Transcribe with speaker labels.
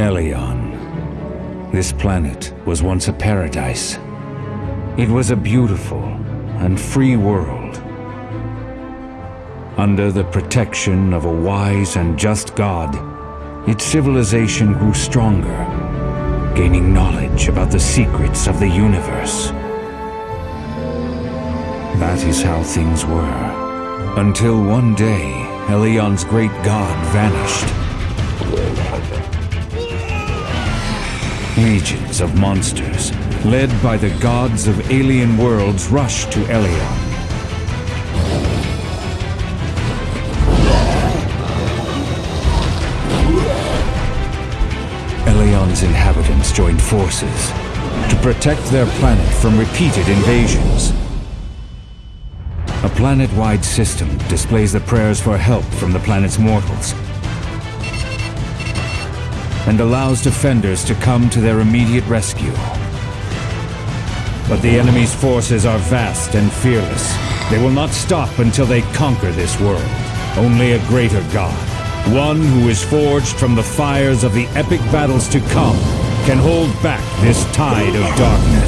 Speaker 1: Elion. This planet was once a paradise. It was a beautiful and free world. Under the protection of a wise and just God, its civilization grew stronger, gaining knowledge about the secrets of the universe. That is how things were. Until one day, Elion's great god vanished. Legions of monsters, led by the gods of alien worlds, rush to Elion. Elion's inhabitants joined forces to protect their planet from repeated invasions. A planet-wide system displays the prayers for help from the planet's mortals and allows defenders to come to their immediate rescue. But the enemy's forces are vast and fearless. They will not stop until they conquer this world. Only a greater god, one who is forged from the fires of the epic battles to come, can hold back this tide of darkness.